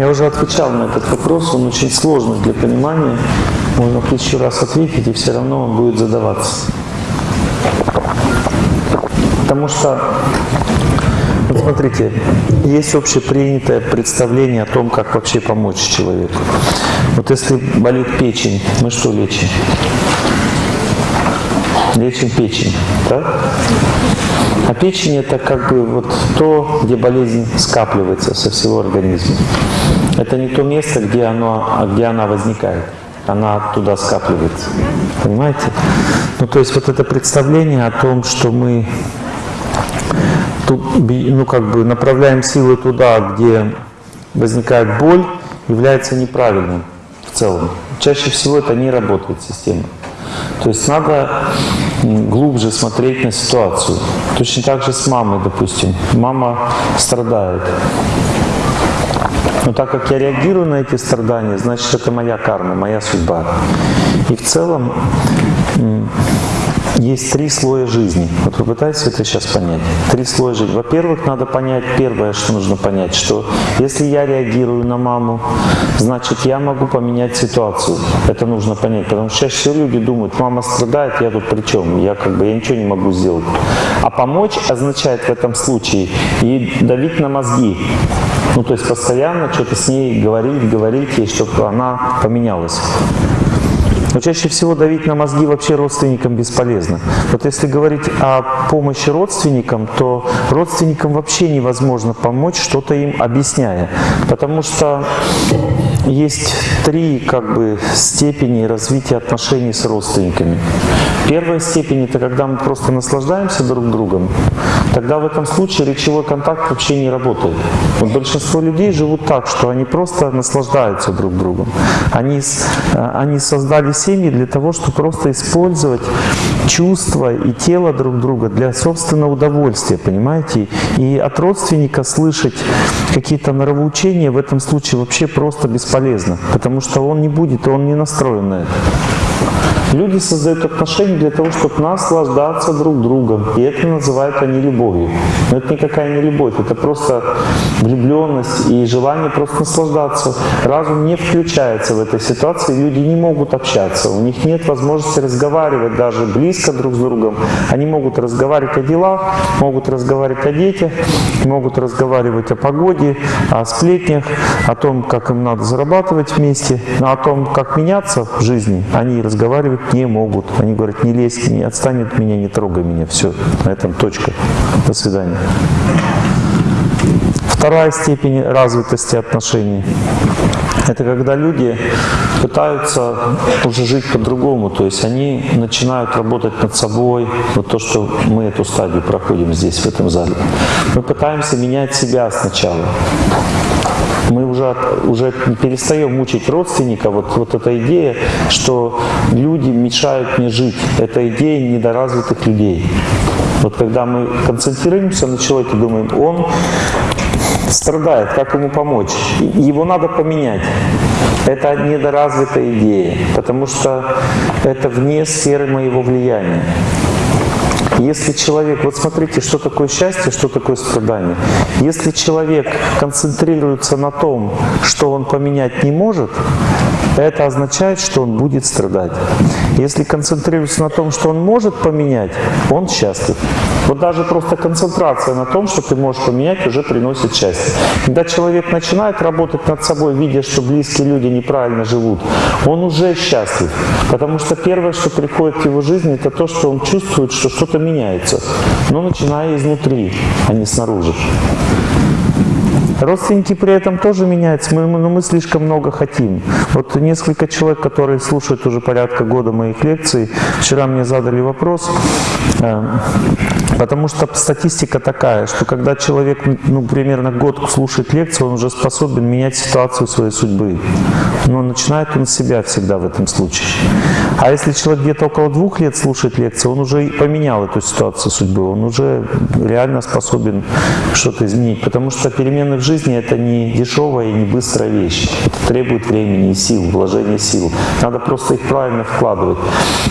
Я уже отвечал на этот вопрос, он очень сложный для понимания. Можно тысячу раз ответить, и все равно он будет задаваться. Потому что, вот смотрите, есть общепринятое представление о том, как вообще помочь человеку. Вот если болит печень, мы что лечим? Лечим печень, так? А печень это как бы вот то, где болезнь скапливается со всего организма. Это не то место, где, оно, где она возникает. Она туда скапливается. Понимаете? Ну, то есть вот это представление о том, что мы ну, как бы направляем силы туда, где возникает боль, является неправильным в целом. Чаще всего это не работает система. То есть надо глубже смотреть на ситуацию. Точно так же с мамой, допустим. Мама страдает. Но так как я реагирую на эти страдания, значит это моя карма, моя судьба. И в целом есть три слоя жизни. Вот вы пытаетесь это сейчас понять? Три слоя жизни. Во-первых, надо понять, первое, что нужно понять, что если я реагирую на маму, значит, я могу поменять ситуацию. Это нужно понять, потому что чаще всего люди думают, мама страдает, я тут при чем? Я как бы, я ничего не могу сделать. А помочь означает в этом случае и давить на мозги. Ну, то есть постоянно что-то с ней говорить, говорить ей, чтобы она поменялась. Но чаще всего давить на мозги вообще родственникам бесполезно. Вот если говорить о помощи родственникам, то родственникам вообще невозможно помочь, что-то им объясняя. Потому что есть три как бы, степени развития отношений с родственниками. Первая степень – это когда мы просто наслаждаемся друг другом. Тогда в этом случае речевой контакт вообще не работает. Вот большинство людей живут так, что они просто наслаждаются друг другом. Они, э, они создали семьи для того, чтобы просто использовать чувства и тело друг друга для собственного удовольствия, понимаете? И от родственника слышать какие-то нравоучения в этом случае вообще просто бесполезно, потому что он не будет, он не настроен на это. Люди создают отношения для того, чтобы наслаждаться друг другом. И это называют они любовью. Но это никакая не любовь, это просто влюбленность и желание просто наслаждаться. Разум не включается в этой ситуации, люди не могут общаться. У них нет возможности разговаривать даже близко друг с другом. Они могут разговаривать о делах, могут разговаривать о детях, могут разговаривать о погоде, о сплетнях, о том, как им надо зарабатывать вместе, о том, как меняться в жизни, они разговаривать не могут. Они говорят, не лезь, не отстань от меня, не трогай меня. Все, на этом точка. До свидания. Вторая степень развитости отношений – это когда люди пытаются уже жить по-другому, то есть они начинают работать над собой, вот то, что мы эту стадию проходим здесь, в этом зале. Мы пытаемся менять себя сначала. Мы уже, уже перестаем мучить родственника. Вот, вот эта идея, что люди мешают мне жить. Это идея недоразвитых людей. Вот когда мы концентрируемся на человеке, думаем, он страдает, как ему помочь? Его надо поменять. Это недоразвитая идея, потому что это вне сферы моего влияния. Если человек, вот смотрите, что такое счастье, что такое страдание. Если человек концентрируется на том, что он поменять не может, это означает, что он будет страдать. Если концентрируется на том, что он может поменять, он счастлив. Вот даже просто концентрация на том, что ты можешь поменять, уже приносит счастье. Когда человек начинает работать над собой, видя, что близкие люди неправильно живут, он уже счастлив. Потому что первое, что приходит в его жизнь, это то, что он чувствует, что что-то меняется. Но начиная изнутри, а не снаружи. Родственники при этом тоже меняются, мы, но мы слишком много хотим. Вот несколько человек, которые слушают уже порядка года моих лекций, вчера мне задали вопрос, э, потому что статистика такая, что когда человек ну, примерно год слушает лекцию, он уже способен менять ситуацию своей судьбы. Но начинает он с себя всегда в этом случае. А если человек где-то около двух лет слушает лекцию, он уже поменял эту ситуацию судьбы, он уже реально способен что-то изменить. Потому что перемены в жизни это не дешевая и не быстрая вещь. Это требует времени и сил, вложения сил. Надо просто их правильно вкладывать.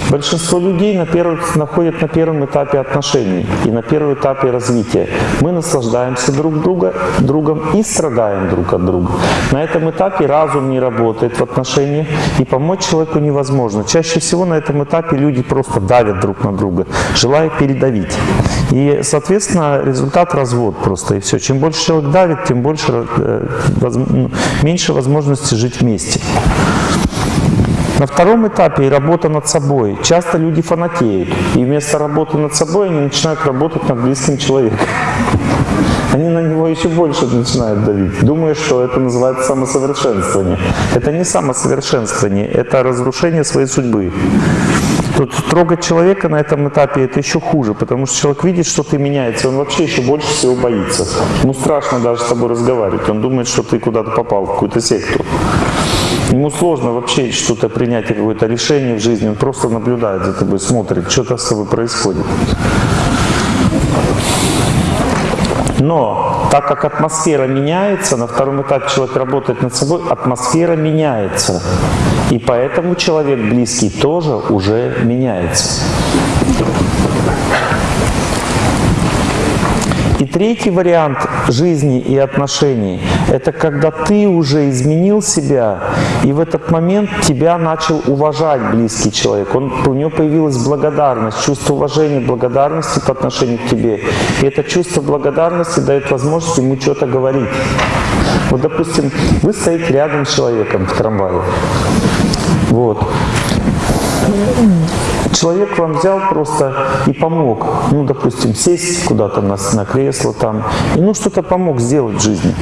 Большинство людей на первых, находят на первом этапе отношений. И на первом этапе развития. Мы наслаждаемся друг друга, другом и страдаем друг от друга. На этом этапе разум не работает в отношениях, и помочь человеку невозможно. Чаще всего на этом этапе люди просто давят друг на друга, желая передавить. И, соответственно, результат развод просто, и все. Чем больше человек давит, тем больше, э, ну, меньше возможности жить вместе. На втором этапе работа над собой. Часто люди фанатеют, и вместо работы над собой они начинают работать над близким человеком. Они на него еще больше начинают давить, думая, что это называется самосовершенствование. Это не самосовершенствование, это разрушение своей судьбы. Тут трогать человека на этом этапе это еще хуже, потому что человек видит, что ты меняется, он вообще еще больше всего боится. Ему страшно даже с тобой разговаривать, он думает, что ты куда-то попал, в какую-то секту. Ему сложно вообще что-то принять, какое-то решение в жизни, он просто наблюдает за тобой, смотрит, что-то с тобой происходит. Но так как атмосфера меняется, на втором этапе человек работает над собой, атмосфера меняется. И поэтому человек близкий тоже уже меняется. И третий вариант жизни и отношений – это когда ты уже изменил себя, и в этот момент тебя начал уважать близкий человек. Он, у него появилась благодарность, чувство уважения, благодарности по отношению к тебе. И это чувство благодарности дает возможность ему что-то говорить. Вот, допустим, вы стоите рядом с человеком в трамвае. Вот человек вам взял просто и помог, ну, допустим, сесть куда-то на, на кресло там, и ну, что-то помог сделать в жизни.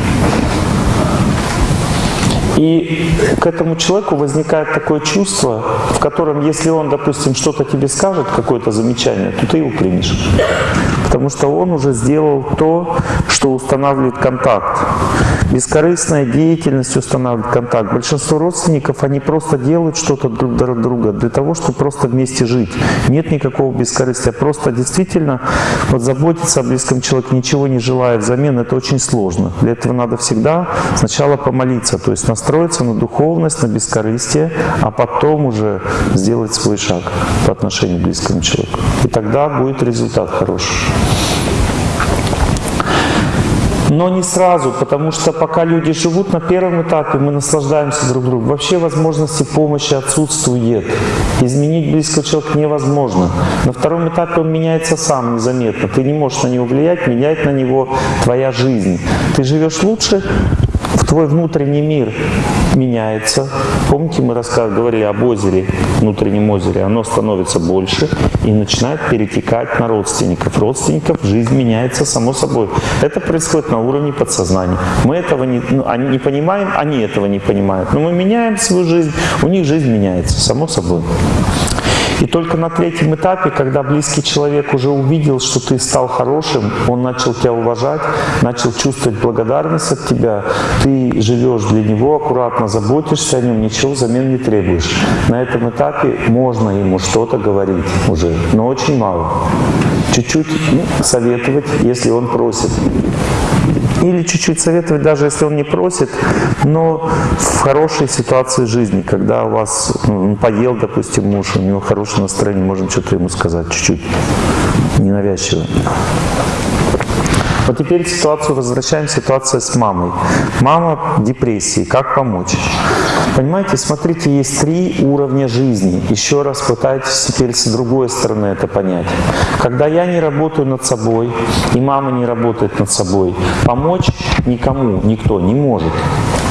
И к этому человеку возникает такое чувство, в котором, если он, допустим, что-то тебе скажет, какое-то замечание, то ты его примешь. Потому что он уже сделал то, что устанавливает контакт. Бескорыстная деятельность устанавливает контакт. Большинство родственников, они просто делают что-то друг для друга для того, чтобы просто вместе жить. Нет никакого бескорыстия. Просто действительно вот заботиться о близком человеке, ничего не желая взамен, это очень сложно. Для этого надо всегда сначала помолиться, то есть настроиться на духовность, на бескорыстие, а потом уже сделать свой шаг по отношению к близкому человеку. И тогда будет результат хороший. Но не сразу, потому что пока люди живут на первом этапе, мы наслаждаемся друг другом. Вообще возможности помощи отсутствует. Изменить близкого человека невозможно. На втором этапе он меняется сам незаметно. Ты не можешь на него влиять, менять на него твоя жизнь. Ты живешь лучше, твой внутренний мир меняется. Помните, мы говорили об озере, внутреннем озере. Оно становится больше и начинает перетекать на родственников. Родственников жизнь меняется само собой. Это происходит на уровне подсознания. Мы этого не, ну, они не понимаем, они этого не понимают. Но мы меняем свою жизнь, у них жизнь меняется само собой. И только на третьем этапе, когда близкий человек уже увидел, что ты стал хорошим, он начал тебя уважать, начал чувствовать благодарность от тебя, ты живешь для него, аккуратно заботишься о нем, ничего взамен не требуешь. На этом этапе можно ему что-то говорить уже, но очень мало. Чуть-чуть ну, советовать, если он просит. Или чуть-чуть советовать, даже если он не просит, но в хорошей ситуации жизни, когда у вас поел, допустим, муж, у него хорошее настроение, можно что-то ему сказать чуть-чуть, ненавязчиво. Вот теперь ситуацию возвращаем, ситуация с мамой. Мама в депрессии, как помочь? Понимаете, смотрите, есть три уровня жизни. Еще раз пытайтесь теперь с другой стороны это понять. Когда я не работаю над собой, и мама не работает над собой, помочь никому, никто не может.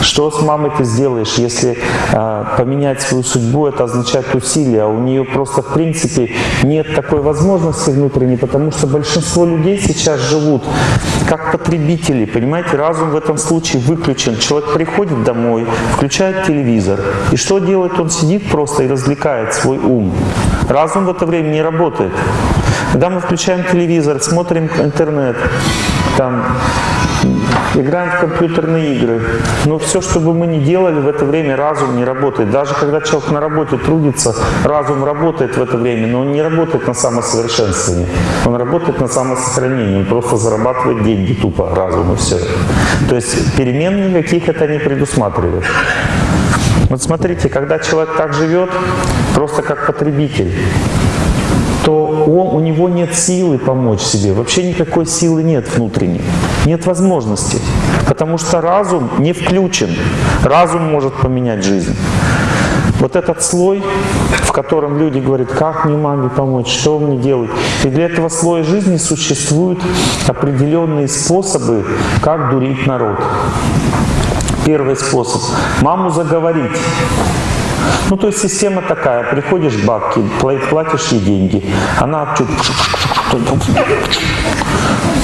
Что с мамой ты сделаешь, если э, поменять свою судьбу, это означает усилие, а у нее просто в принципе нет такой возможности внутренней, потому что большинство людей сейчас живут как потребители, понимаете, разум в этом случае выключен. Человек приходит домой, включает телевизор, и что делает? Он сидит просто и развлекает свой ум. Разум в это время не работает. Когда мы включаем телевизор, смотрим интернет, там играем в компьютерные игры. Но все, что бы мы ни делали, в это время разум не работает. Даже когда человек на работе трудится, разум работает в это время, но он не работает на самосовершенствование. Он работает на самосохранение, он просто зарабатывает деньги тупо, разум и все. То есть перемен никаких это не предусматривает. Вот смотрите, когда человек так живет, просто как потребитель, то он, у него нет силы помочь себе. Вообще никакой силы нет внутренней. Нет возможности. Потому что разум не включен. Разум может поменять жизнь. Вот этот слой, в котором люди говорят, как мне маме помочь, что мне делать. И для этого слоя жизни существуют определенные способы, как дурить народ. Первый способ – маму заговорить. Ну, то есть система такая, приходишь к бабке, платишь ей деньги, она чуть...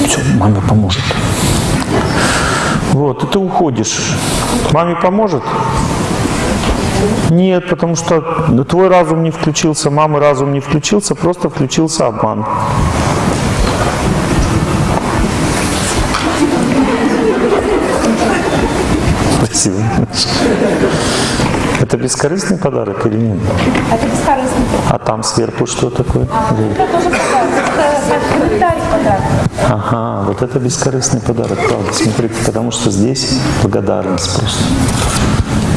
Все, маме поможет. Вот, и ты уходишь. Маме поможет? Нет, потому что твой разум не включился, мамы разум не включился, просто включился обман. Спасибо. Это бескорыстный подарок или нет? Это бескорыстный. А там сверху что такое? Это тоже подарок. Это подарок. Ага, вот это бескорыстный подарок, правда. Смотрите, потому что здесь благодарность просто.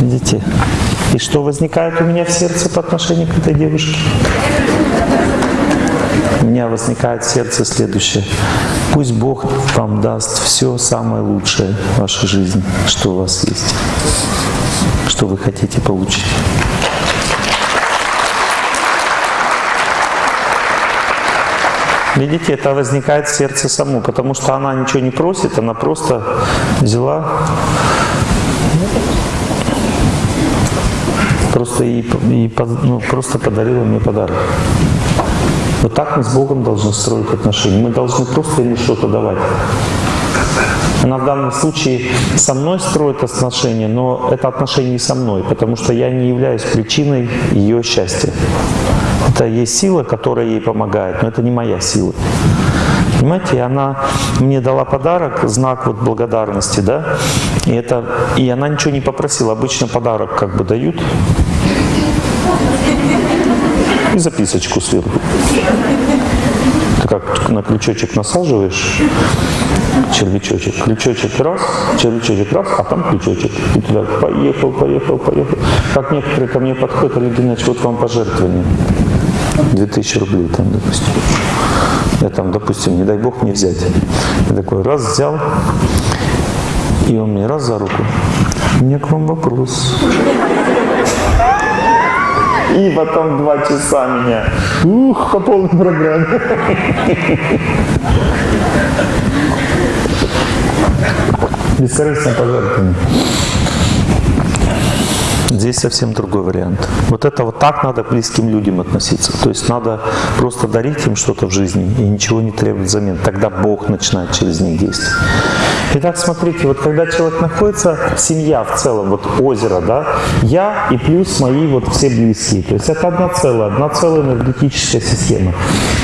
Видите? И что возникает у меня в сердце по отношению к этой девушке? У меня возникает в сердце следующее. Пусть Бог вам даст все самое лучшее в вашей жизни, что у вас есть, что вы хотите получить. Видите, это возникает в сердце само, потому что она ничего не просит, она просто взяла, просто, и, и, ну, просто подарила мне подарок. Вот так мы с Богом должны строить отношения. Мы должны просто ему что-то давать. Она в данном случае со мной строит отношения, но это отношения не со мной, потому что я не являюсь причиной ее счастья. Это есть сила, которая ей помогает, но это не моя сила. Понимаете, она мне дала подарок, знак вот благодарности, да, и, это, и она ничего не попросила. Обычно подарок как бы дают, и записочку сверху. Ты как на крючочек насаживаешь червячочек, крючочек раз, червячочек раз, а там крючочек. И туда поехал, поехал, поехал. Как некоторые ко мне подходят, Олег Геннадьевич, вот вам пожертвование. 2000 рублей там, допустим. Я там, допустим, не дай бог мне взять. Я такой раз взял, и он мне раз за руку. У меня к вам вопрос. И потом два часа меня. Ух, по полной программе. Бескорыстное пожертвование. Здесь совсем другой вариант. Вот это вот так надо к близким людям относиться. То есть надо просто дарить им что-то в жизни и ничего не требовать взамен. Тогда Бог начинает через них действовать. Итак, смотрите, вот когда человек находится, семья в целом, вот озеро, да, я и плюс мои вот все близкие. То есть это одна целая, одна целая энергетическая система.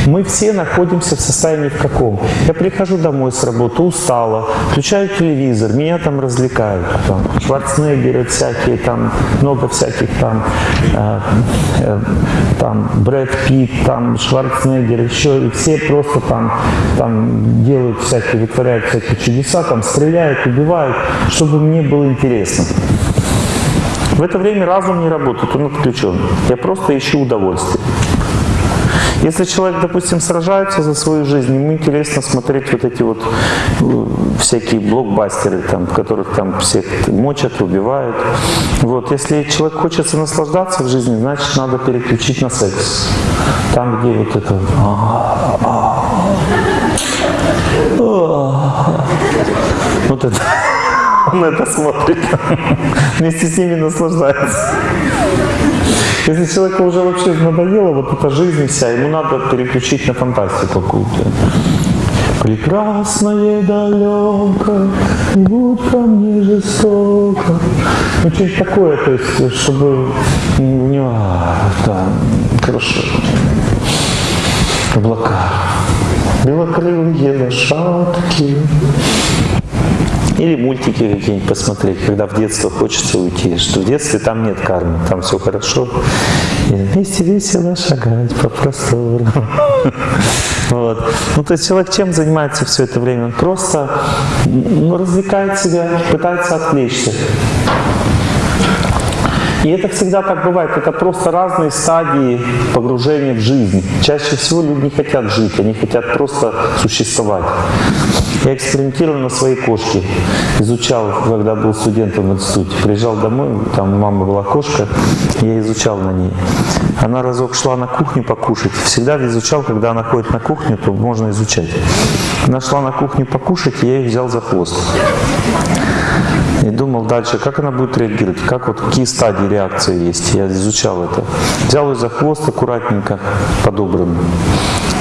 Мы все находимся в состоянии в каком? Я прихожу домой с работы, устала, включаю телевизор, меня там развлекают. Там, Шварценеггеры всякие, там много всяких там, э, э, там Брэд Питт, там Шварценеггер, еще и все просто там, там делают всякие, вытворяют всякие чудеса, там стреляют, убивают, чтобы мне было интересно. В это время разум не работает, он отключен. Я просто ищу удовольствие. Если человек, допустим, сражается за свою жизнь, ему интересно смотреть вот эти вот э, всякие блокбастеры, там, в которых там всех мочат, убивают. Вот. Если человек хочет наслаждаться в жизни, значит, надо переключить на секс. Там, где вот это... Вот это... Он это смотрит. Вместе с ними наслаждается. Если человеку уже вообще надоело вот эта жизнь вся, ему надо переключить на фантастику какую-то. Прекрасное далеко, не будь ко мне жестоко. Ну, что-нибудь такое, то есть, чтобы у него, да, хорошо. Облака. Белокрылые лошадки. Или мультики какие-нибудь посмотреть, когда в детство хочется уйти. Что в детстве там нет кармы, там все хорошо. И вместе весело шагать по простору. Вот. Ну, то есть человек чем занимается все это время? Он просто ну, развлекает себя, пытается отвлечься. И это всегда так бывает. Это просто разные стадии погружения в жизнь. Чаще всего люди не хотят жить, они хотят просто существовать. Я экспериментировал на своей кошке. Изучал, когда был студентом в институте. Приезжал домой, там у мамы была кошка, я изучал на ней. Она разок шла на кухню покушать. Всегда изучал, когда она ходит на кухню, то можно изучать. Она шла на кухню покушать, я ее взял за хвост. И думал дальше, как она будет реагировать, как вот какие стадии реакции есть. Я изучал это. Взял ее за хвост аккуратненько, подобранно.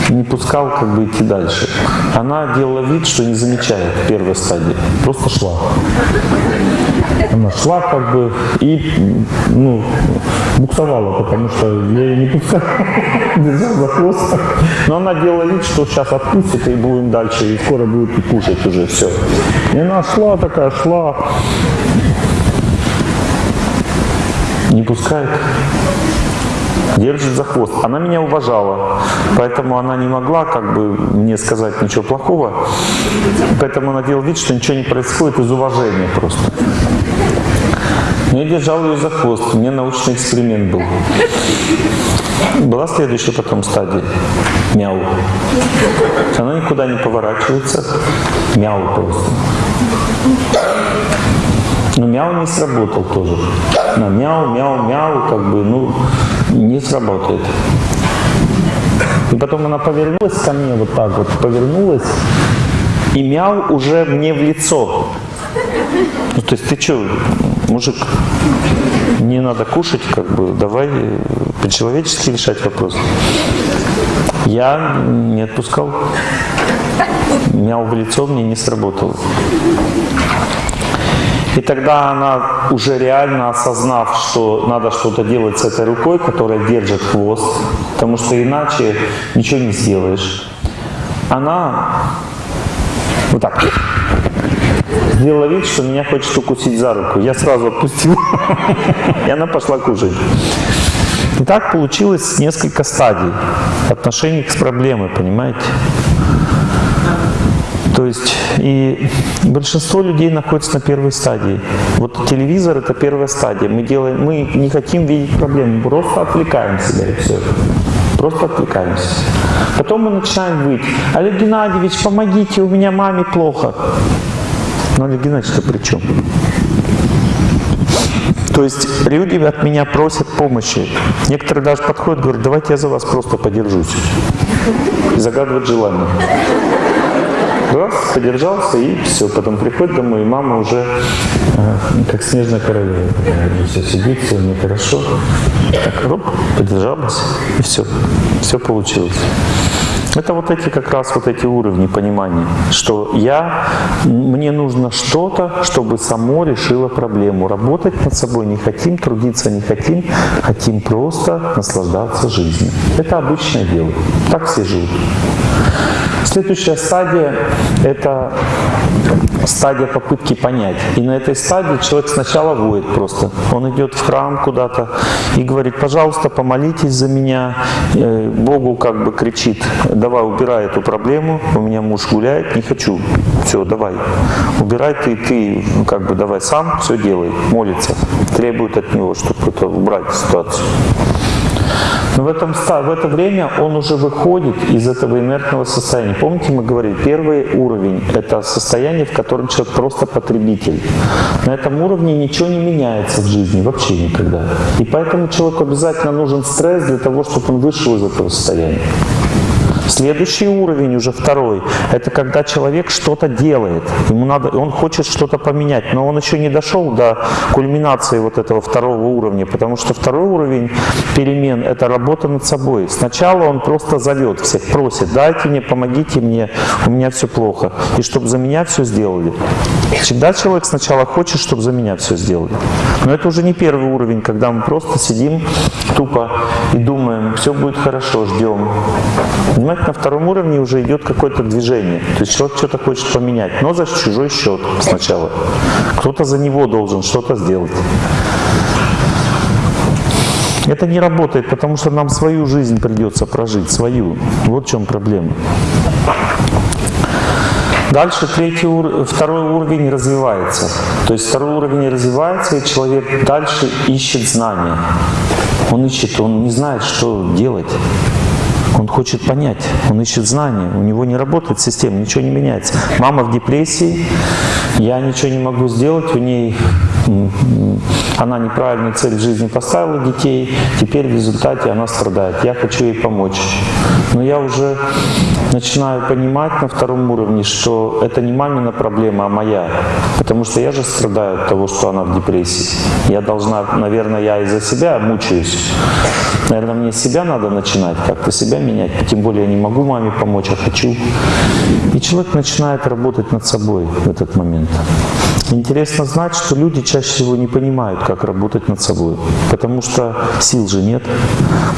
Не пускал как бы идти дальше. Она делала вид, что не замечает первой стадии. Просто шла. Она шла как бы и ну, буксовала, потому что я ее не пускал, держал за хвост. Но она делала вид, что сейчас отпустит и будем дальше, и скоро будет кушать уже все. И она шла такая, шла, не пускает, держит за хвост. Она меня уважала, поэтому она не могла как бы мне сказать ничего плохого, поэтому она делала вид, что ничего не происходит из уважения просто. Но я держал ее за хвост, у меня научный эксперимент был. Была следующая потом стадия. Мяу. Она никуда не поворачивается. Мяу просто. Но мяу не сработал тоже. На мяу, мяу, мяу, как бы, ну, не сработает. И потом она повернулась ко мне вот так вот, повернулась, и мяу уже мне в лицо. Ну, то есть ты что, мужик, не надо кушать, как бы, давай по-человечески решать вопрос. Я не отпускал. Мяу в лицо мне не сработало. И тогда она, уже реально осознав, что надо что-то делать с этой рукой, которая держит хвост, потому что иначе ничего не сделаешь, она вот так сделала вид, что меня хочет укусить за руку. Я сразу отпустил, и она пошла кушать. И так получилось несколько стадий отношений с проблемой, понимаете? То есть и большинство людей находится на первой стадии. Вот телевизор это первая стадия. Мы делаем, мы не хотим видеть проблемы, просто отвлекаем себя и все. Просто отвлекаемся. Потом мы начинаем выть. Олег Геннадьевич, помогите, у меня маме плохо. Но Олег Геннадьевич-то при чем? То есть люди от меня просят помощи. Некоторые даже подходят, говорят, давайте я за вас просто подержусь. И загадывают желание. Раз, подержался и все. Потом приходит домой, и мама уже э, как снежная королева. Все сидит, все нехорошо. Так, роп, подержалась, и все. Все получилось. Это вот эти как раз вот эти уровни понимания, что я, мне нужно что-то, чтобы само решило проблему. Работать над собой не хотим, трудиться не хотим, хотим просто наслаждаться жизнью. Это обычное дело. Так все живут. Следующая стадия – это стадия попытки понять. И на этой стадии человек сначала воет просто. Он идет в храм куда-то и говорит, пожалуйста, помолитесь за меня. Э, Богу как бы кричит, давай убирай эту проблему, у меня муж гуляет, не хочу. Все, давай, убирай ты, ты как бы давай сам все делай, молится. Требует от него, чтобы это убрать ситуацию. Но в, этом, в это время он уже выходит из этого инертного состояния. Помните, мы говорили, первый уровень – это состояние, в котором человек просто потребитель. На этом уровне ничего не меняется в жизни, вообще никогда. И поэтому человеку обязательно нужен стресс для того, чтобы он вышел из этого состояния. Следующий уровень, уже второй, это когда человек что-то делает. Ему надо, он хочет что-то поменять, но он еще не дошел до кульминации вот этого второго уровня, потому что второй уровень перемен – это работа над собой. Сначала он просто зовет всех, просит, дайте мне, помогите мне, у меня все плохо, и чтобы за меня все сделали. Всегда человек сначала хочет, чтобы за меня все сделали. Но это уже не первый уровень, когда мы просто сидим тупо и думаем, все будет хорошо, ждем. Понимаете? На втором уровне уже идет какое-то движение. То есть человек что-то хочет поменять, но за чужой счет сначала. Кто-то за него должен что-то сделать. Это не работает, потому что нам свою жизнь придется прожить, свою. Вот в чем проблема. Дальше третий второй уровень развивается. То есть второй уровень развивается, и человек дальше ищет знания. Он ищет, он не знает, что делать. Он хочет понять, он ищет знания, у него не работает система, ничего не меняется. Мама в депрессии, я ничего не могу сделать, у ней она неправильную цель в жизни поставила детей, теперь в результате она страдает. Я хочу ей помочь. Но я уже начинаю понимать на втором уровне, что это не мамина проблема, а моя. Потому что я же страдаю от того, что она в депрессии. Я должна, наверное, я из-за себя мучаюсь. Наверное, мне себя надо начинать, как-то себя менять. Тем более я не могу маме помочь, а хочу. И человек начинает работать над собой в этот момент. Интересно знать, что люди чаще всего не понимают, как работать над собой, потому что сил же нет.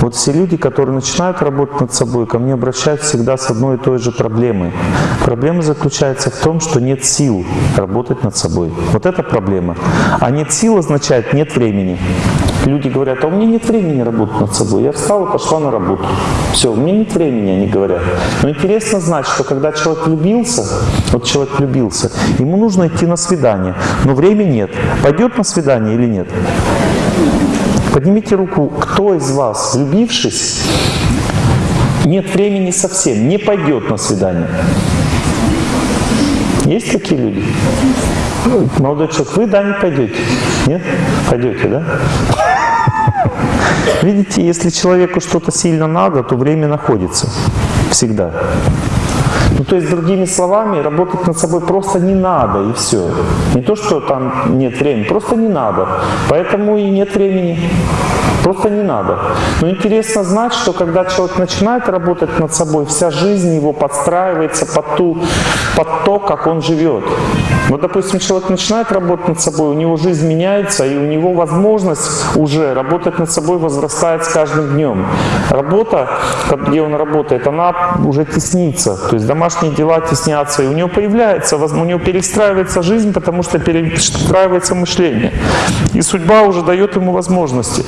Вот все люди, которые начинают работать над собой, ко мне обращаются всегда с одной и той же проблемой. Проблема заключается в том, что нет сил работать над собой. Вот это проблема. А нет сил означает нет времени. Люди говорят, а у меня нет времени работать над собой. Я встала, пошла на работу. Все, у меня нет времени, они говорят. Но интересно знать, что когда человек влюбился, вот человек влюбился, ему нужно идти на свидание, но времени нет. Пойдет на свидание или нет? Поднимите руку, кто из вас, влюбившись, нет времени совсем, не пойдет на свидание. Есть такие люди? Молодой человек, вы, да, не пойдете? Нет? Пойдете, да? Видите, если человеку что-то сильно надо, то время находится всегда. Ну, то есть, другими словами, работать над собой просто не надо, и все. Не то, что там нет времени, просто не надо. Поэтому и нет времени. Просто не надо. Но интересно знать, что когда человек начинает работать над собой, вся жизнь его подстраивается под, ту, под то, как он живет. Вот, допустим, человек начинает работать над собой, у него жизнь меняется, и у него возможность уже работать над собой возрастает с каждым днем. Работа, где он работает, она уже теснится. То есть домашние дела теснятся, и у него появляется, у него перестраивается жизнь, потому что перестраивается мышление. И судьба уже дает ему возможности.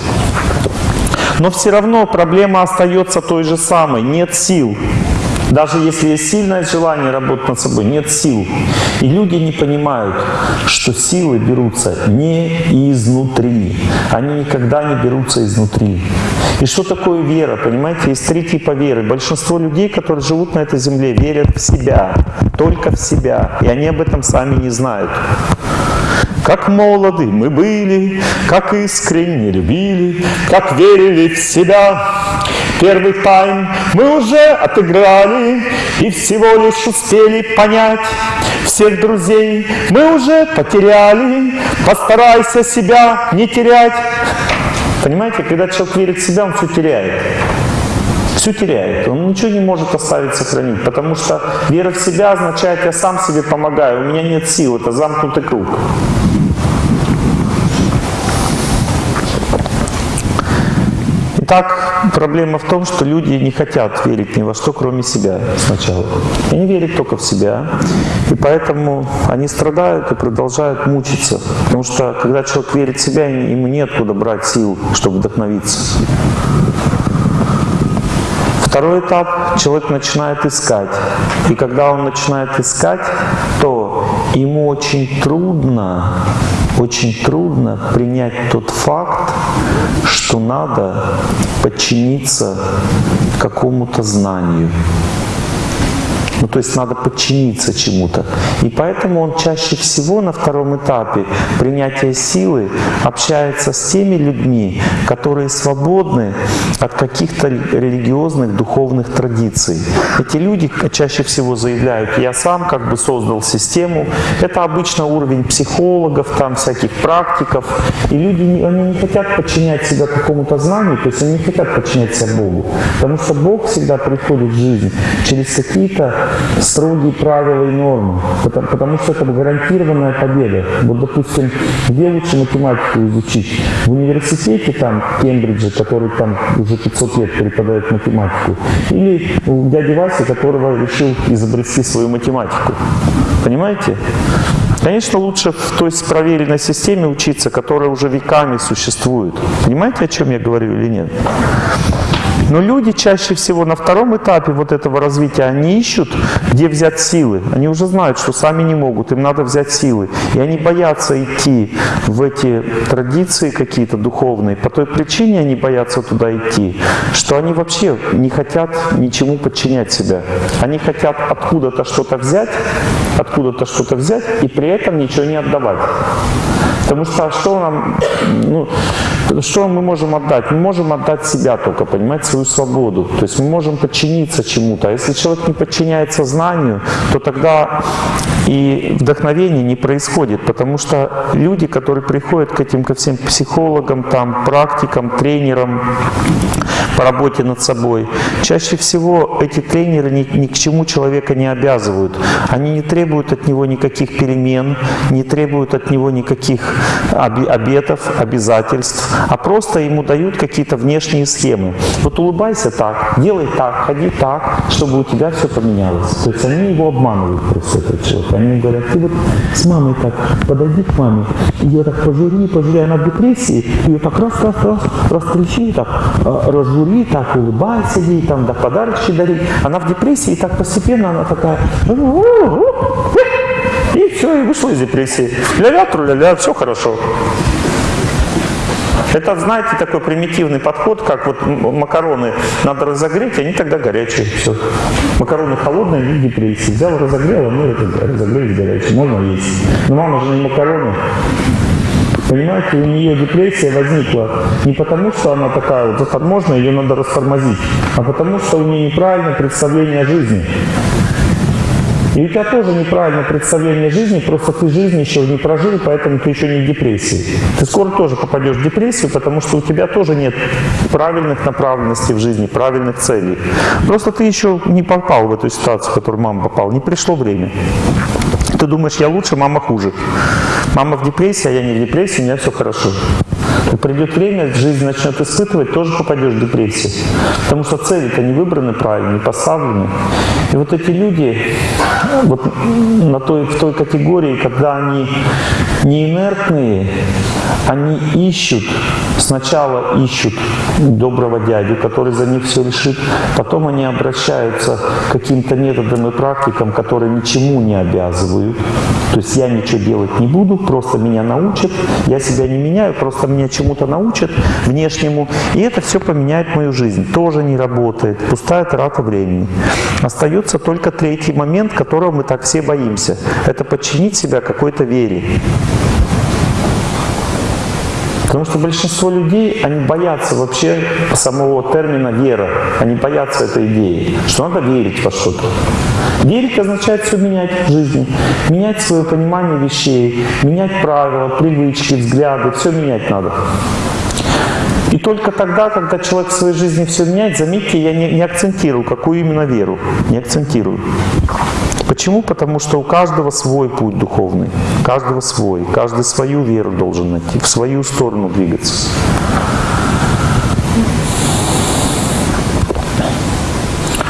Но все равно проблема остается той же самой. Нет сил. Даже если есть сильное желание работать над собой, нет сил. И люди не понимают, что силы берутся не изнутри. Они никогда не берутся изнутри. И что такое вера? Понимаете, есть три типа веры. Большинство людей, которые живут на этой земле, верят в себя, только в себя. И они об этом сами не знают. Как молоды мы были, как искренне любили, как верили в себя. Первый тайм мы уже отыграли и всего лишь успели понять. Всех друзей мы уже потеряли, постарайся себя не терять. Понимаете, когда человек верит в себя, он все теряет все теряет. Он ничего не может оставить, сохранить. Потому что вера в себя означает, я сам себе помогаю, у меня нет сил. Это замкнутый круг. Итак, проблема в том, что люди не хотят верить ни во что, кроме себя сначала. Они верят только в себя, и поэтому они страдают и продолжают мучиться. Потому что, когда человек верит в себя, ему нет куда брать сил, чтобы вдохновиться. Второй этап – человек начинает искать. И когда он начинает искать, то ему очень трудно, очень трудно принять тот факт, что надо подчиниться какому-то знанию. Ну, то есть надо подчиниться чему-то. И поэтому он чаще всего на втором этапе принятия силы общается с теми людьми, которые свободны от каких-то религиозных, духовных традиций. Эти люди чаще всего заявляют, я сам как бы создал систему. Это обычно уровень психологов, там всяких практиков. И люди, они не хотят подчинять себя какому-то знанию, то есть они не хотят подчинять себя Богу. Потому что Бог всегда приходит в жизнь через какие-то строгие правила и нормы, потому, потому что это гарантированная победа. Вот, допустим, где лучше математику изучить? В университете там, в Кембридже, который там уже 500 лет преподает математику, или у дяди Васи, которого решил изобрести свою математику. Понимаете? Конечно, лучше в той проверенной системе учиться, которая уже веками существует. Понимаете, о чем я говорю или нет? Но люди чаще всего на втором этапе вот этого развития, они ищут, где взять силы. Они уже знают, что сами не могут, им надо взять силы. И они боятся идти в эти традиции какие-то духовные. По той причине они боятся туда идти, что они вообще не хотят ничему подчинять себя. Они хотят откуда-то что-то взять, откуда-то что-то взять и при этом ничего не отдавать. Потому что что нам, ну, что мы можем отдать? Мы можем отдать себя только, понимать свою свободу. То есть мы можем подчиниться чему-то. А если человек не подчиняется знанию, то тогда и вдохновение не происходит. Потому что люди, которые приходят к этим, ко всем психологам, там, практикам, тренерам по работе над собой, чаще всего эти тренеры ни, ни к чему человека не обязывают. Они не требуют от него никаких перемен, не требуют от него никаких обетов, обязательств, а просто ему дают какие-то внешние схемы. Вот улыбайся так, делай так, ходи так, чтобы у тебя все поменялось. То есть они его обманывают просто этот человек. Они говорят, ты вот с мамой так, подойди к маме, ее так пожури, пожури, она в депрессии, ее так раз, раз, раз, растрящи, так, а, разжури, так улыбайся ей, там, да подарочки дари. Она в депрессии, и так постепенно она такая, и все, и вышла из депрессии. Ля-ля, тру-ля-ля, все хорошо. Это, знаете, такой примитивный подход, как вот макароны надо разогреть, они тогда горячие. Все. Макароны холодные, в депрессии. Взял, разогрел, они разогрелись горячие. Можно есть. Но мама же не макароны. Понимаете, у нее депрессия возникла не потому, что она такая вот заторможенная, ее надо растормозить, а потому, что у нее неправильное представление о жизни. И у тебя тоже неправильное представление жизни, просто ты жизнь еще не прожил, поэтому ты еще не в депрессии. Ты скоро тоже попадешь в депрессию, потому что у тебя тоже нет правильных направленностей в жизни, правильных целей. Просто ты еще не попал в эту ситуацию, в которую мама попала, не пришло время. Ты думаешь, я лучше, мама хуже. Мама в депрессии, а я не в депрессии, у меня все хорошо. И придет время, жизнь начнет испытывать, тоже попадешь в депрессию. Потому что цели-то не выбраны правильно, не поставлены. И вот эти люди вот на той, в той категории, когда они не инертные, они ищут, сначала ищут доброго дядю, который за них все решит, потом они обращаются к каким-то методам и практикам, которые ничему не обязывают. То есть я ничего делать не буду, просто меня научат, я себя не меняю, просто меня чему-то научат внешнему, и это все поменяет мою жизнь. Тоже не работает, пустая трата времени. Остается только третий момент, которого мы так все боимся. Это подчинить себя какой-то вере. Потому что большинство людей, они боятся вообще самого термина «вера». Они боятся этой идеи, что надо верить во что-то. Верить означает все менять в жизни, менять свое понимание вещей, менять правила, привычки, взгляды, все менять надо. И только тогда, когда человек в своей жизни все меняет, заметьте, я не, не акцентирую, какую именно веру, не акцентирую. Почему? Потому что у каждого свой путь духовный, каждого свой, каждый свою веру должен найти, в свою сторону двигаться.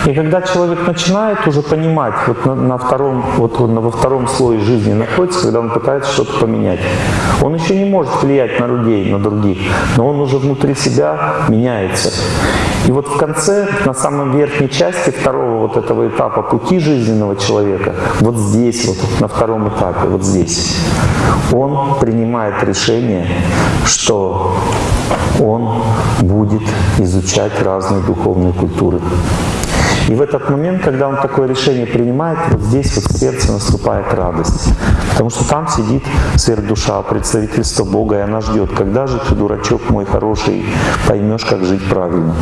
И когда человек начинает уже понимать, вот на, на втором, вот он во втором слое жизни находится, когда он пытается что-то поменять, он еще не может влиять на людей, на других, но он уже внутри себя меняется. И вот в конце, на самом верхней части второго вот этого этапа пути жизненного человека, вот здесь, вот на втором этапе, вот здесь, он принимает решение, что он будет изучать разные духовные культуры. И в этот момент, когда он такое решение принимает, вот здесь вот в сердце наступает радость. Потому что там сидит сверхдуша, представительство Бога, и она ждет, когда же ты, дурачок мой хороший, поймешь, как жить правильно.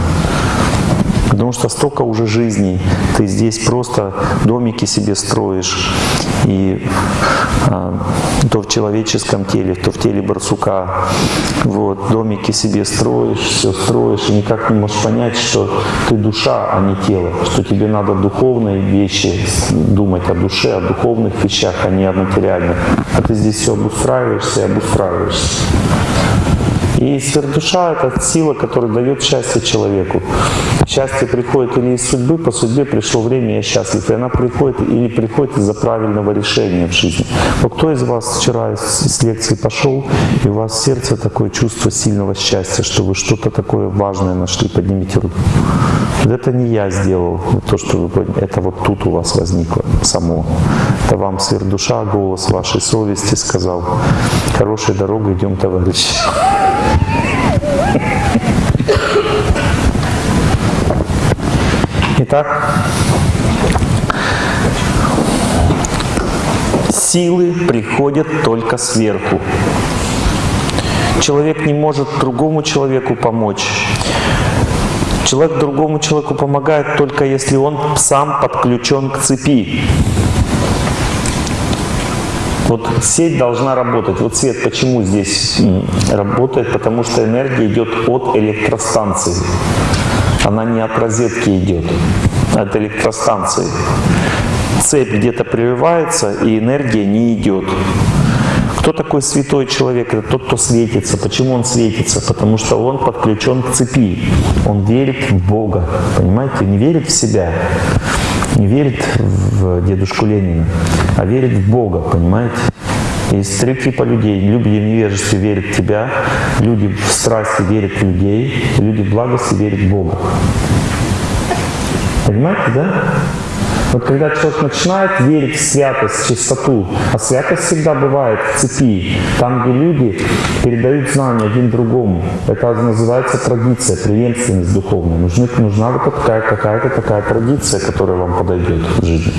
Потому что столько уже жизней. Ты здесь просто домики себе строишь. И а, то в человеческом теле, то в теле барсука. Вот, домики себе строишь, все строишь, и никак не можешь понять, что ты душа, а не тело. Что тебе надо духовные вещи думать о душе, о духовных вещах, а не о материальных. А ты здесь все обустраиваешься и обустраиваешься. И сверхдуша — это сила, которая дает счастье человеку. Счастье приходит или из судьбы, по судьбе пришло время, я счастлив. И она приходит или приходит из-за правильного решения в жизни. Вот кто из вас вчера из, лекции пошел, и у вас в сердце такое чувство сильного счастья, что вы что-то такое важное нашли, поднимите руку. Это не я сделал, то, что вы это вот тут у вас возникло само. Это вам сверхдуша, голос вашей совести сказал, хорошей дорогой идем, товарищи. Итак, силы приходят только сверху. Человек не может другому человеку помочь. Человек другому человеку помогает только если он сам подключен к цепи. Вот сеть должна работать. Вот свет почему здесь работает? Потому что энергия идет от электростанции. Она не от розетки идет, а от электростанции. Цепь где-то прерывается, и энергия не идет. Кто такой святой человек? Это тот, кто светится. Почему он светится? Потому что он подключен к цепи. Он верит в Бога. Понимаете? Не верит в себя, не верит в дедушку Ленина, а верит в Бога. Понимаете? Есть три типа людей. Люди в невежестве верят в тебя, люди в страсти верят в людей, люди в благости верят в Бога. Понимаете, да? Вот когда человек начинает верить в святость, в чистоту, а святость всегда бывает в цепи, там, где люди передают знания один другому. Это называется традиция, преемственность духовная. Нужна, нужна вот такая какая-то такая традиция, которая вам подойдет в жизни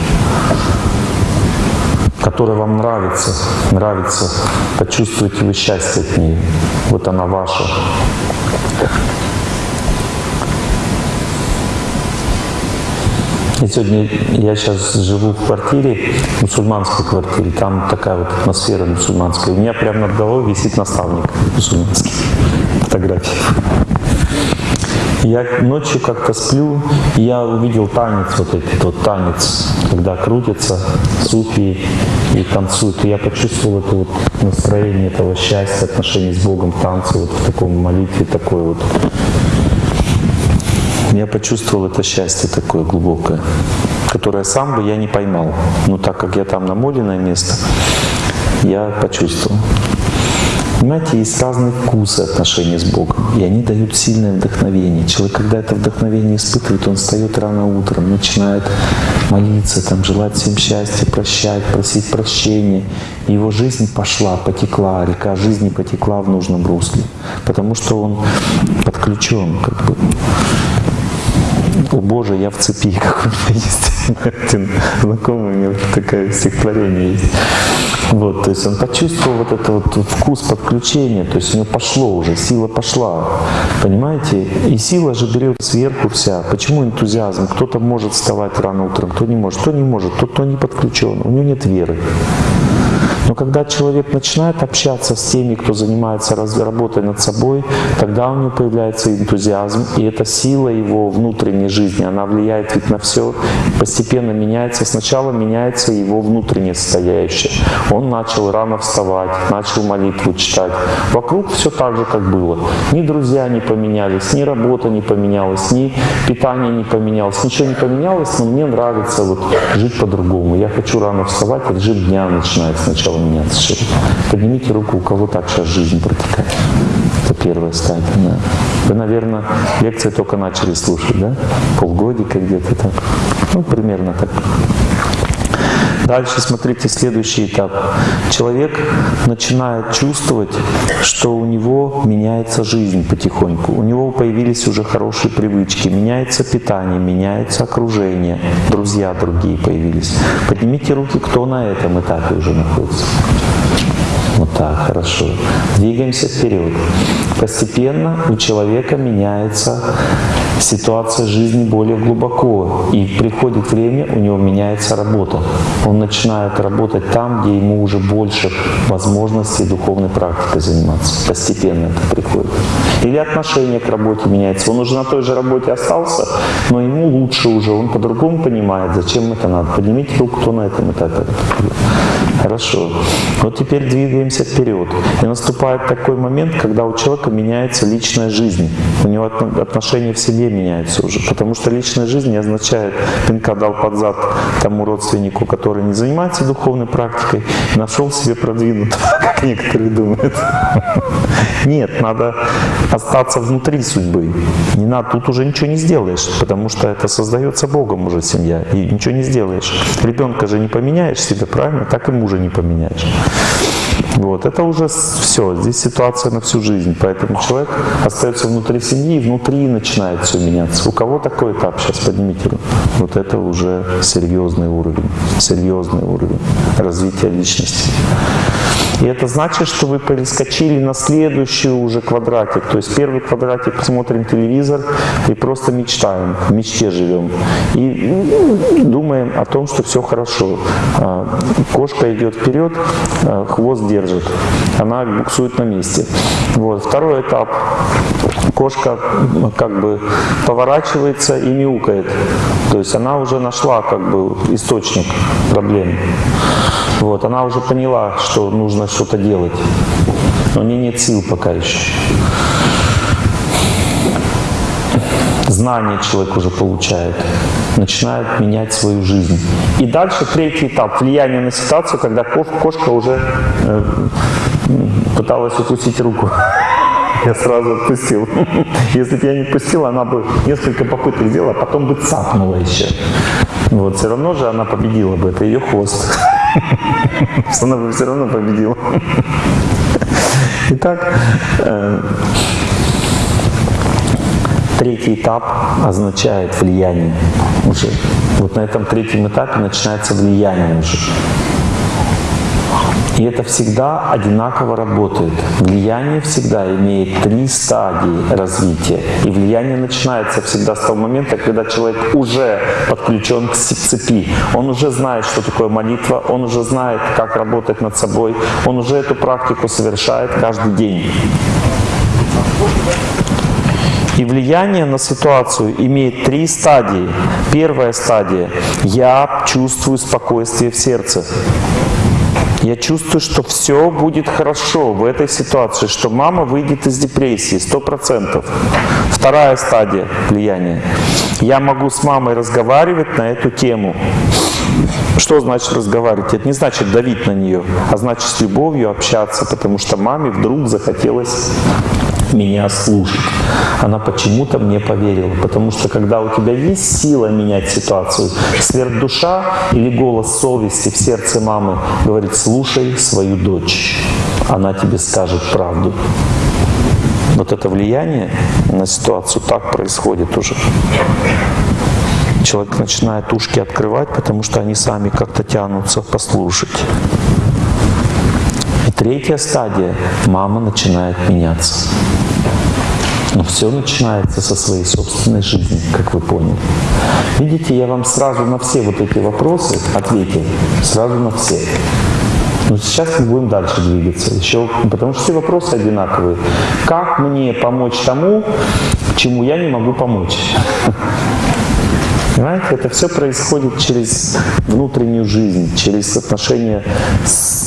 которая вам нравится, нравится, почувствуете вы счастье от нее. Вот она ваша. И сегодня я сейчас живу в квартире, мусульманской квартире, там такая вот атмосфера мусульманская. У меня прямо над головой висит наставник мусульманский, фотография. Я ночью как-то сплю, и я увидел танец, вот этот вот танец, когда крутятся суфии и танцуют. И я почувствовал это вот настроение этого счастья, отношения с Богом, танцы, вот в таком молитве, такой вот я почувствовал это счастье такое глубокое, которое сам бы я не поймал. Но так как я там намоленное место, я почувствовал. Понимаете, есть разные вкусы отношений с Богом, и они дают сильное вдохновение. Человек, когда это вдохновение испытывает, он встает рано утром, начинает молиться, там, желать всем счастья, прощать, просить прощения. И его жизнь пошла, потекла, река жизни потекла в нужном русле, потому что он подключен как бы о Боже, я в цепи, как у меня есть один знакомый, у него такое стихотворение есть. Вот, то есть он почувствовал вот этот вот вкус подключения, то есть у него пошло уже, сила пошла, понимаете? И сила же берет сверху вся. Почему энтузиазм? Кто-то может вставать рано утром, кто не может, кто не может, тот, кто не подключен, у него нет веры. Но когда человек начинает общаться с теми, кто занимается работой над собой, тогда у него появляется энтузиазм, и эта сила его внутренней жизни, она влияет ведь на все, постепенно меняется. Сначала меняется его внутреннее состоящее. Он начал рано вставать, начал молитву читать. Вокруг все так же, как было. Ни друзья не поменялись, ни работа не поменялась, ни питание не поменялось, ничего не поменялось, но мне нравится вот жить по-другому. Я хочу рано вставать, режим дня начинает сначала меняться. Поднимите руку, у кого так сейчас жизнь протекает. Это первая стадия. Да. Вы, наверное, лекции только начали слушать, да? Полгодика где-то так. Ну, примерно так. Дальше смотрите следующий этап. Человек начинает чувствовать, что у него меняется жизнь потихоньку. У него появились уже хорошие привычки, меняется питание, меняется окружение, друзья другие появились. Поднимите руки, кто на этом этапе уже находится. Вот так, хорошо. Двигаемся вперед. Постепенно у человека меняется ситуация жизни более глубоко. И приходит время, у него меняется работа. Он начинает работать там, где ему уже больше возможностей духовной практикой заниматься. Постепенно это приходит. Или отношение к работе меняется. Он уже на той же работе остался, но ему лучше уже. Он по-другому понимает, зачем это надо. Поднимите руку, кто на этом этапе. Хорошо. Вот теперь двигаемся вперед. И наступает такой момент, когда у человека меняется личная жизнь. У него отношения в себе меняются уже. Потому что личная жизнь не означает, пинка дал под зад тому родственнику, который не занимается духовной практикой, нашел себе продвинутого, как некоторые думают. Нет, надо остаться внутри судьбы. Не надо, тут уже ничего не сделаешь, потому что это создается Богом уже семья, и ничего не сделаешь. Ребенка же не поменяешь себе, правильно? Так и мужа не поменяешь. Вот, это уже все, здесь ситуация на всю жизнь, поэтому человек остается внутри семьи, и внутри начинает все меняться. У кого такой этап, сейчас поднимите. Вот это уже серьезный уровень, серьезный уровень развития личности. И это значит, что вы перескочили на следующий уже квадратик. То есть первый квадратик смотрим телевизор и просто мечтаем, в мечте живем. И думаем о том, что все хорошо. А, кошка идет вперед, а, хвост держит. Она буксует на месте. Вот. Второй этап. Кошка как бы поворачивается и мяукает. То есть она уже нашла как бы источник проблем. Вот, она уже поняла, что нужно что-то делать, но у нее нет сил пока еще. Знание человек уже получает, начинает менять свою жизнь. И дальше третий этап – влияние на ситуацию, когда кошка уже э, пыталась укусить руку. Я сразу отпустил. Если бы я не отпустил, она бы несколько попыток сделала, а потом бы цапнула еще. Вот, все равно же она победила бы, это ее хвост. Она бы все равно победила. Итак, э, третий этап означает влияние уже. Вот на этом третьем этапе начинается влияние уже. И это всегда одинаково работает. Влияние всегда имеет три стадии развития. И влияние начинается всегда с того момента, когда человек уже подключен к цепи. Он уже знает, что такое молитва, он уже знает, как работать над собой, он уже эту практику совершает каждый день. И влияние на ситуацию имеет три стадии. Первая стадия – я чувствую спокойствие в сердце. Я чувствую, что все будет хорошо в этой ситуации, что мама выйдет из депрессии, сто процентов. Вторая стадия влияния. Я могу с мамой разговаривать на эту тему. Что значит разговаривать? Это не значит давить на нее, а значит с любовью общаться, потому что маме вдруг захотелось меня слушать. Она почему-то мне поверила. Потому что когда у тебя есть сила менять ситуацию, сверхдуша или голос совести в сердце мамы говорит, слушай свою дочь. Она тебе скажет правду. Вот это влияние на ситуацию так происходит уже. Человек начинает ушки открывать, потому что они сами как-то тянутся послушать. И третья стадия – мама начинает меняться. Но все начинается со своей собственной жизни, как вы поняли. Видите, я вам сразу на все вот эти вопросы ответил. Сразу на все. Но сейчас мы будем дальше двигаться. Еще, потому что все вопросы одинаковые. Как мне помочь тому, чему я не могу помочь? Понимаете, это все происходит через внутреннюю жизнь, через отношения с,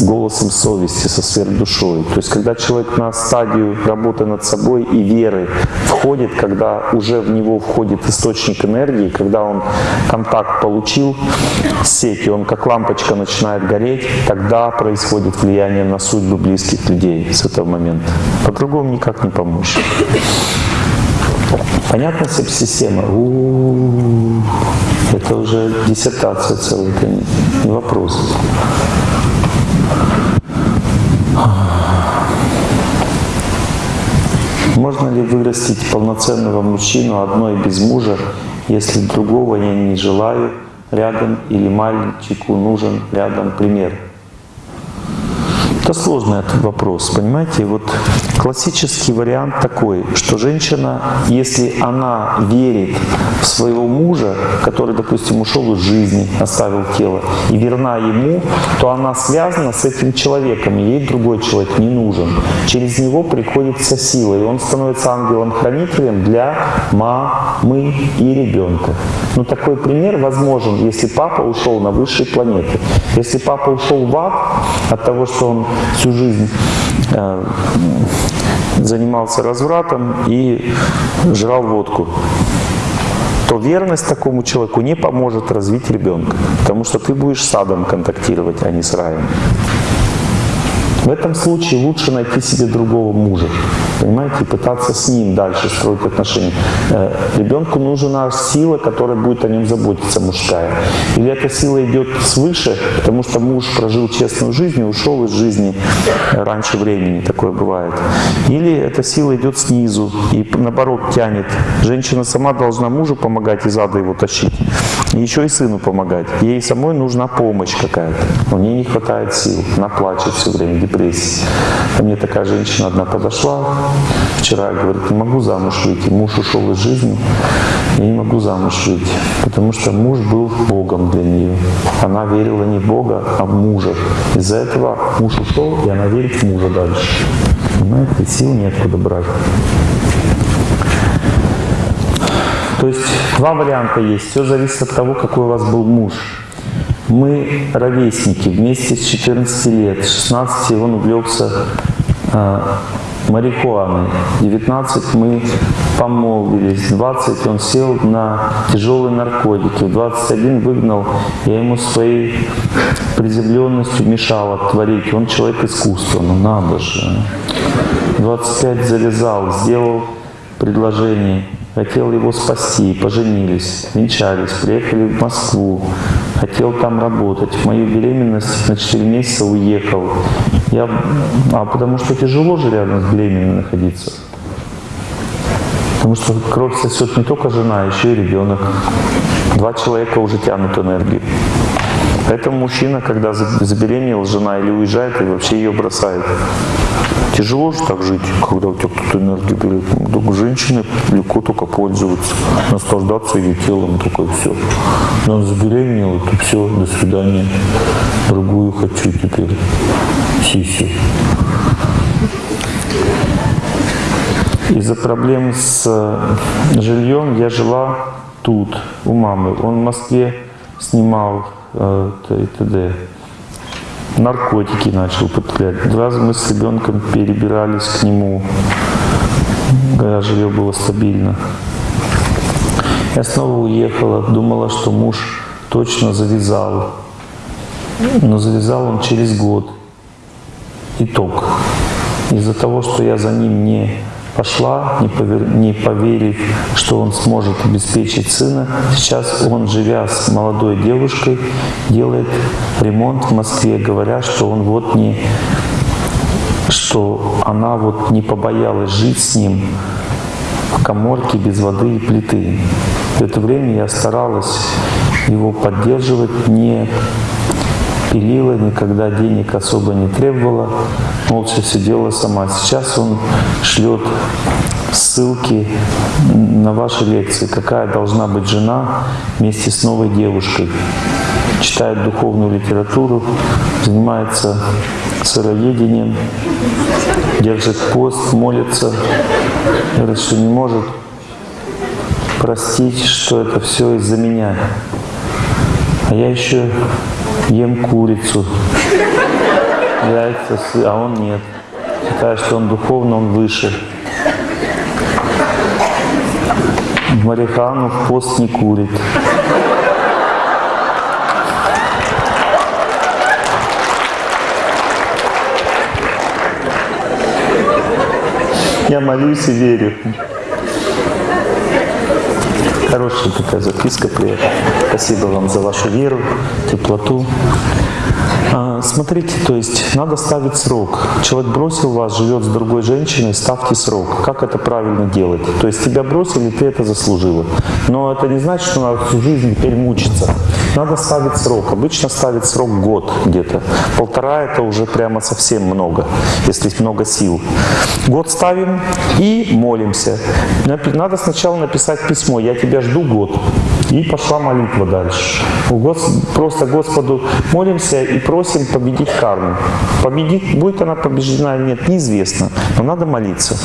с голосом совести, со сверхдушой. То есть, когда человек на стадию работы над собой и веры входит, когда уже в него входит источник энергии, когда он контакт получил с сетью, он как лампочка начинает гореть, тогда происходит влияние на судьбы близких людей с этого момента. По-другому никак не помочь. Понятна система? У -у -у. Это уже диссертация целая, это не вопрос. Можно ли вырастить полноценного мужчину одной без мужа, если другого я не желаю рядом или мальчику нужен рядом пример? Это сложный этот вопрос, понимаете? Вот Классический вариант такой, что женщина, если она верит в своего мужа, который, допустим, ушел из жизни, оставил тело, и верна ему, то она связана с этим человеком, и ей другой человек не нужен. Через него приходится сила, и он становится ангелом-хранителем для мамы и ребенка. Ну, такой пример возможен, если папа ушел на высшие планеты. Если папа ушел в ад от того, что он всю жизнь э, занимался развратом и жрал водку, то верность такому человеку не поможет развить ребенка, потому что ты будешь с адом контактировать, а не с раем. В этом случае лучше найти себе другого мужа, понимаете, и пытаться с ним дальше строить отношения. Э, ребенку нужна сила, которая будет о нем заботиться, мужская. Или эта сила идет свыше, потому что муж прожил честную жизнь и ушел из жизни раньше времени, такое бывает. Или эта сила идет снизу и наоборот тянет. Женщина сама должна мужу помогать из ада его тащить. И еще и сыну помогать. Ей самой нужна помощь какая-то. У нее не хватает сил. Она плачет все время, депрессии. Ко мне такая женщина одна подошла вчера, говорит, не могу замуж выйти. Муж ушел из жизни, я не могу замуж выйти. Потому что муж был Богом для нее. Она верила не в Бога, а в мужа. Из-за этого муж ушел, и она верит в мужа дальше. Понимаете, сил неоткуда брать. То есть два варианта есть. Все зависит от того, какой у вас был муж. Мы ровесники, вместе с 14 лет. 16 он увлекся э, марихуаной. 19 мы помолвились. 20 он сел на тяжелые наркотики. В 21 выгнал, я ему своей приземленностью мешал творить. Он человек искусства, ну надо же. 25 завязал, сделал предложение хотел его спасти, поженились, венчались, приехали в Москву, хотел там работать. В мою беременность на 4 месяца уехал. Я, а потому что тяжело же рядом с беременной находиться. Потому что кровь сосет не только жена, а еще и ребенок. Два человека уже тянут энергию. Поэтому мужчина, когда забеременела жена или уезжает, и вообще ее бросает. Тяжело же так жить, когда у тебя кто-то энергию берет. Женщины легко только пользоваться, наслаждаться ее телом, только все. Но он забеременел, то все, до свидания. Другую хочу теперь. Сисю. Из-за проблем с э, жильем я жила тут, у мамы. Он в Москве снимал и т.д наркотики начал употреблять. Два раза мы с ребенком перебирались к нему, когда жилье было стабильно. Я снова уехала, думала, что муж точно завязал. Но завязал он через год. Итог. Из-за того, что я за ним не пошла, не, повер... не поверив, что он сможет обеспечить сына. Сейчас он, живя с молодой девушкой, делает ремонт в Москве, говоря, что он вот не что она вот не побоялась жить с ним в коморке без воды и плиты. В это время я старалась его поддерживать, не пилила, никогда денег особо не требовала, молча все делала сама. Сейчас он шлет ссылки на ваши лекции, какая должна быть жена вместе с новой девушкой. Читает духовную литературу, занимается сыроедением, держит пост, молится, говорит, что не может простить, что это все из-за меня. А я еще ем курицу, яйца, а он нет. Считаю, что он духовно, он выше. Марихану в пост не курит. Я молюсь и верю. Хорошая такая записка приятная. Спасибо вам за вашу веру, теплоту. А, смотрите, то есть надо ставить срок. Человек бросил вас, живет с другой женщиной, ставьте срок. Как это правильно делать? То есть тебя бросили, ты это заслужила. Но это не значит, что надо всю жизнь теперь мучиться. Надо ставить срок. Обычно ставить срок год где-то. Полтора это уже прямо совсем много, если много сил. Год ставим и молимся. Надо сначала написать письмо «Я тебя жду год». И пошла молитва дальше. Гос- Просто Господу молимся и просим победить карму. Победить, будет она побеждена или нет, неизвестно. Но надо молиться.